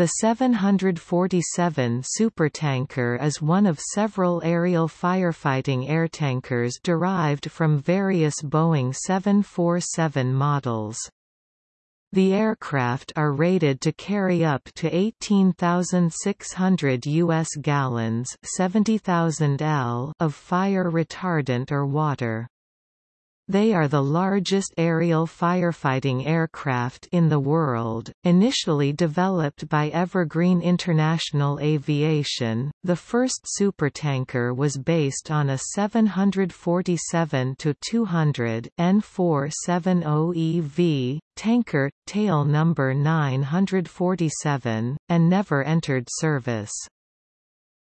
The 747 supertanker is one of several aerial firefighting airtankers derived from various Boeing 747 models. The aircraft are rated to carry up to 18,600 U.S. gallons 70,000 L of fire retardant or water. They are the largest aerial firefighting aircraft in the world. Initially developed by Evergreen International Aviation, the first supertanker was based on a 747-200 N470EV tanker, tail number 947, and never entered service.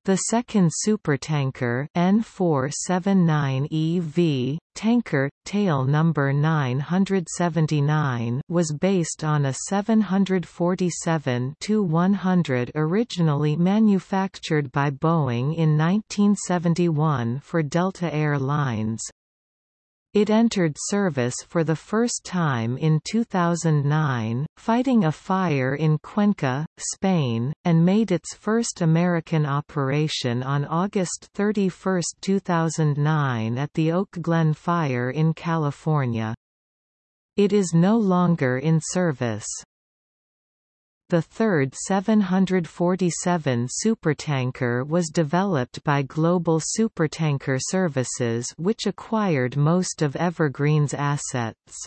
The second supertanker N479EV, tanker, tail number 979 was based on a 747-100 originally manufactured by Boeing in 1971 for Delta Air Lines. It entered service for the first time in 2009, fighting a fire in Cuenca, Spain, and made its first American operation on August 31, 2009 at the Oak Glen Fire in California. It is no longer in service. The third 747 supertanker was developed by Global Supertanker Services which acquired most of Evergreen's assets.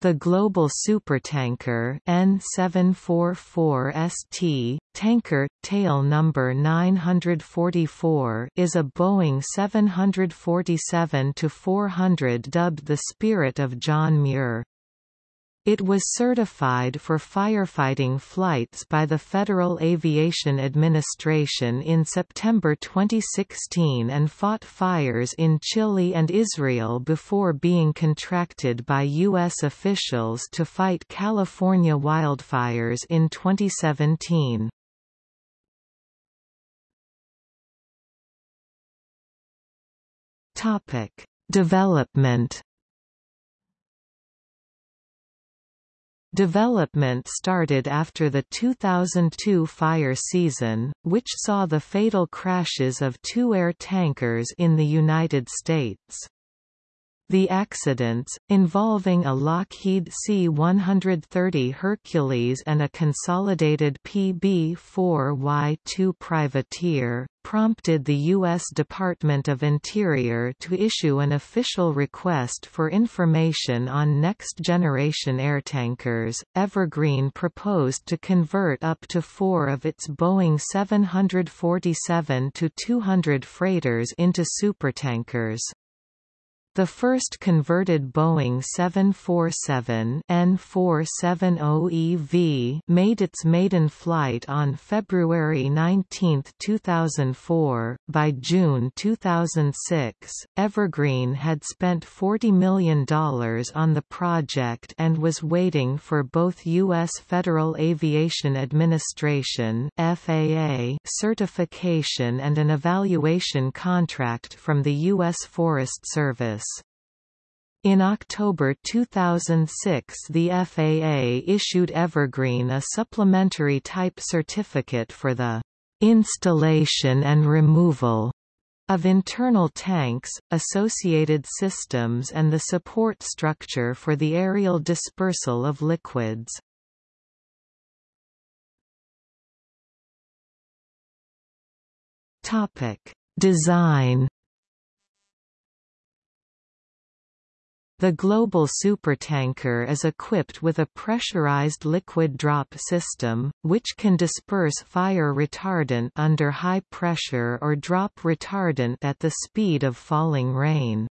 The global supertanker N744ST, tanker, tail number 944 is a Boeing 747-400 dubbed the Spirit of John Muir. It was certified for firefighting flights by the Federal Aviation Administration in September 2016 and fought fires in Chile and Israel before being contracted by U.S. officials to fight California wildfires in 2017. Development Development started after the 2002 fire season, which saw the fatal crashes of two air tankers in the United States. The accidents, involving a Lockheed C-130 Hercules and a consolidated PB-4Y-2 privateer, prompted the U.S. Department of Interior to issue an official request for information on next-generation airtankers. Evergreen proposed to convert up to four of its Boeing 747-200 freighters into supertankers. The first converted Boeing 747 N470EV made its maiden flight on February 19, 2004. By June 2006, Evergreen had spent $40 million on the project and was waiting for both U.S. Federal Aviation Administration (FAA) certification and an evaluation contract from the U.S. Forest Service. In October 2006 the FAA issued Evergreen a supplementary type certificate for the installation and removal of internal tanks, associated systems and the support structure for the aerial dispersal of liquids. Design The global supertanker is equipped with a pressurized liquid drop system, which can disperse fire retardant under high pressure or drop retardant at the speed of falling rain.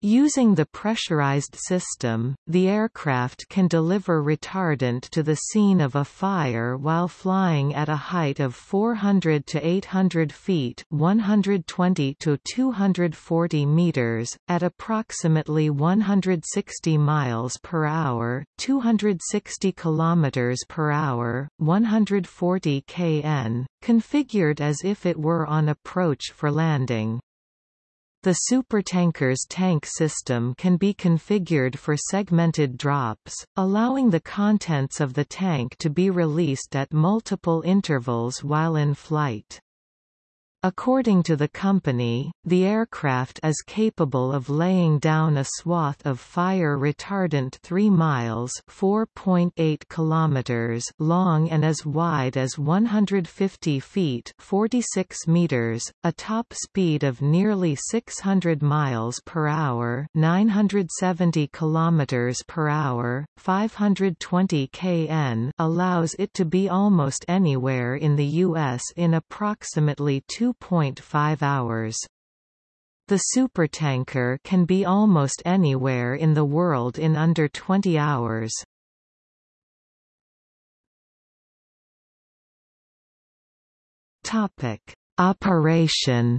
Using the pressurized system, the aircraft can deliver retardant to the scene of a fire while flying at a height of 400 to 800 feet 120 to 240 meters, at approximately 160 miles per hour 260 kilometers per hour, 140 kn, configured as if it were on approach for landing. The supertanker's tank system can be configured for segmented drops, allowing the contents of the tank to be released at multiple intervals while in flight. According to the company, the aircraft is capable of laying down a swath of fire retardant 3 miles (4.8 kilometers) long and as wide as 150 feet (46 meters), a top speed of nearly 600 miles per hour (970 kilometers per hour, 520 kn) allows it to be almost anywhere in the US in approximately 2 2.5 hours. The supertanker can be almost anywhere in the world in under 20 hours. Topic: Operation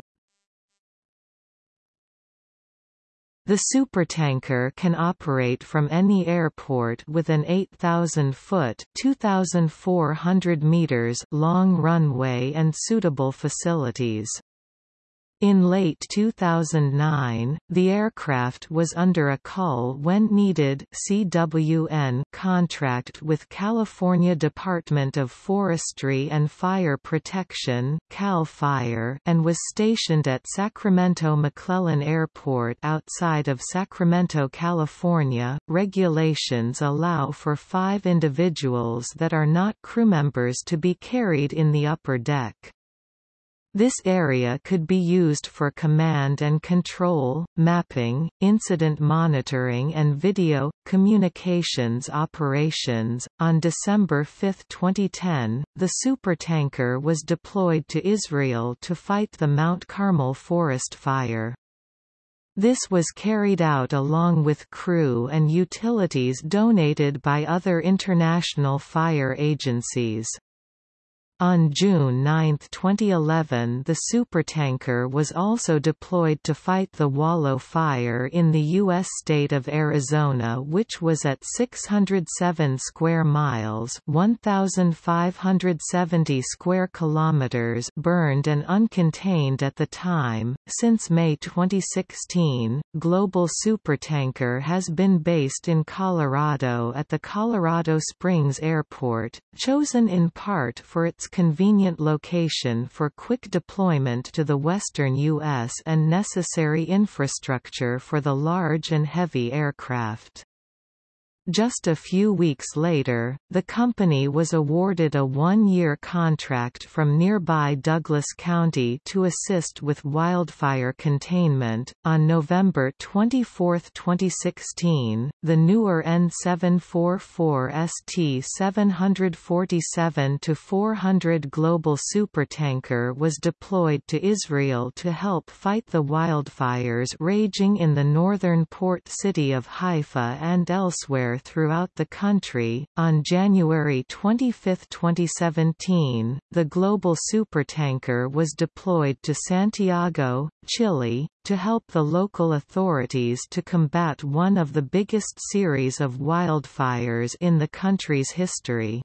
The supertanker can operate from any airport with an 8,000-foot (2,400 meters) long runway and suitable facilities. In late 2009, the aircraft was under a call when needed CWN contract with California Department of Forestry and Fire Protection CAL FIRE and was stationed at Sacramento McClellan Airport outside of Sacramento, California. Regulations allow for five individuals that are not crew members to be carried in the upper deck. This area could be used for command and control, mapping, incident monitoring, and video communications operations. On December 5, 2010, the supertanker was deployed to Israel to fight the Mount Carmel forest fire. This was carried out along with crew and utilities donated by other international fire agencies. On June 9, 2011 the supertanker was also deployed to fight the Wallow Fire in the U.S. state of Arizona which was at 607 square miles 1,570 square kilometers burned and uncontained at the time. Since May 2016, Global Supertanker has been based in Colorado at the Colorado Springs Airport, chosen in part for its convenient location for quick deployment to the western U.S. and necessary infrastructure for the large and heavy aircraft. Just a few weeks later, the company was awarded a one-year contract from nearby Douglas County to assist with wildfire containment. On November 24, 2016, the newer N744 ST 747-400 global supertanker was deployed to Israel to help fight the wildfires raging in the northern port city of Haifa and elsewhere throughout the country. On January 25, 2017, the global supertanker was deployed to Santiago, Chile, to help the local authorities to combat one of the biggest series of wildfires in the country's history.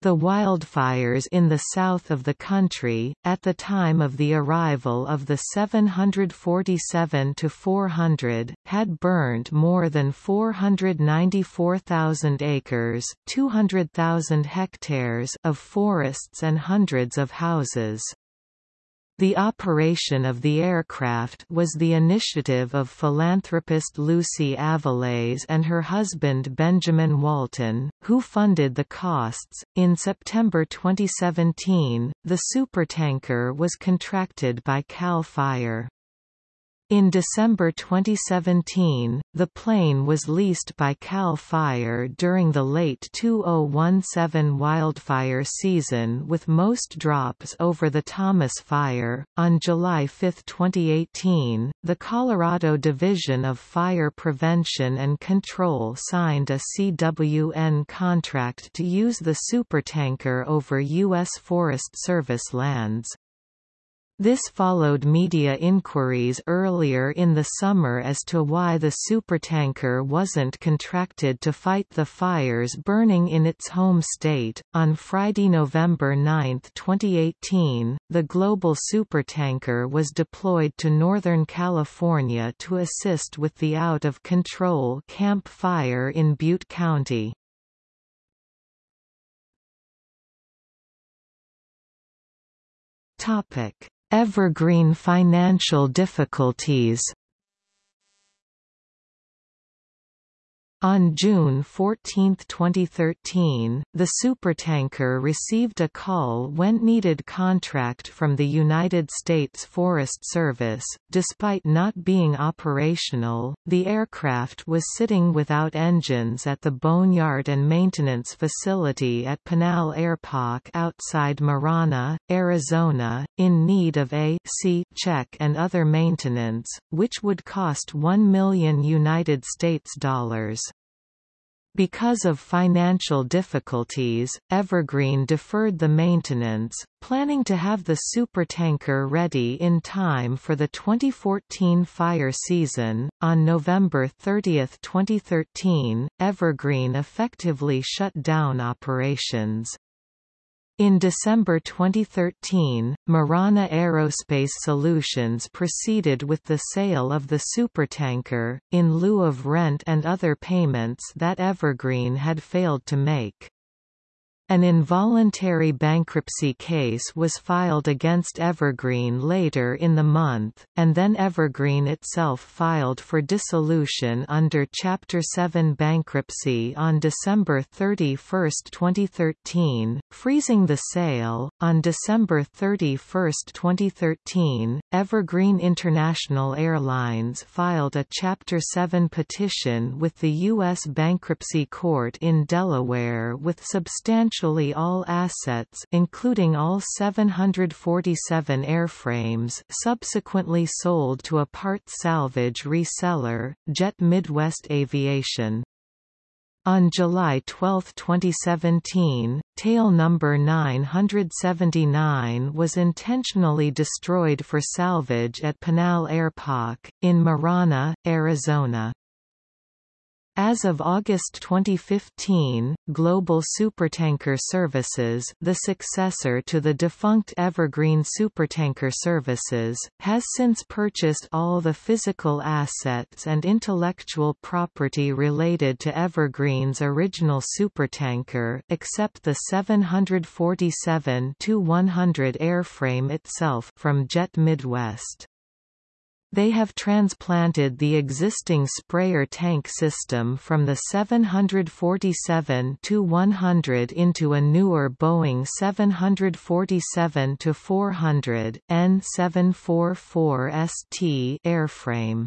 The wildfires in the south of the country, at the time of the arrival of the 747-400, had burned more than 494,000 acres 200,000 hectares of forests and hundreds of houses. The operation of the aircraft was the initiative of philanthropist Lucy Aviles and her husband Benjamin Walton, who funded the costs. In September 2017, the supertanker was contracted by CAL FIRE. In December 2017, the plane was leased by CAL FIRE during the late 2017 wildfire season with most drops over the Thomas Fire. On July 5, 2018, the Colorado Division of Fire Prevention and Control signed a CWN contract to use the supertanker over U.S. Forest Service lands. This followed media inquiries earlier in the summer as to why the supertanker wasn't contracted to fight the fires burning in its home state. On Friday, November 9, 2018, the global supertanker was deployed to Northern California to assist with the out of control Camp Fire in Butte County. Topic Evergreen financial difficulties On June 14, 2013, the supertanker received a call when needed contract from the United States Forest Service. Despite not being operational, the aircraft was sitting without engines at the Boneyard and Maintenance Facility at Pinal Airpark outside Marana, Arizona, in need of a C check and other maintenance, which would cost 1 million United States dollars. Because of financial difficulties, Evergreen deferred the maintenance, planning to have the supertanker ready in time for the 2014 fire season. On November 30, 2013, Evergreen effectively shut down operations. In December 2013, Marana Aerospace Solutions proceeded with the sale of the supertanker, in lieu of rent and other payments that Evergreen had failed to make. An involuntary bankruptcy case was filed against Evergreen later in the month, and then Evergreen itself filed for dissolution under Chapter 7 bankruptcy on December 31, 2013, freezing the sale. On December 31, 2013, Evergreen International Airlines filed a Chapter 7 petition with the U.S. Bankruptcy Court in Delaware with substantial virtually all assets including all 747 airframes subsequently sold to a part salvage reseller, Jet Midwest Aviation. On July 12, 2017, tail number 979 was intentionally destroyed for salvage at Pinal Airpark, in Marana, Arizona. As of August 2015, Global Supertanker Services the successor to the defunct Evergreen Supertanker Services, has since purchased all the physical assets and intellectual property related to Evergreen's original supertanker except the 747-100 airframe itself from Jet Midwest. They have transplanted the existing sprayer tank system from the 747-100 into a newer Boeing 747-400 N744ST airframe.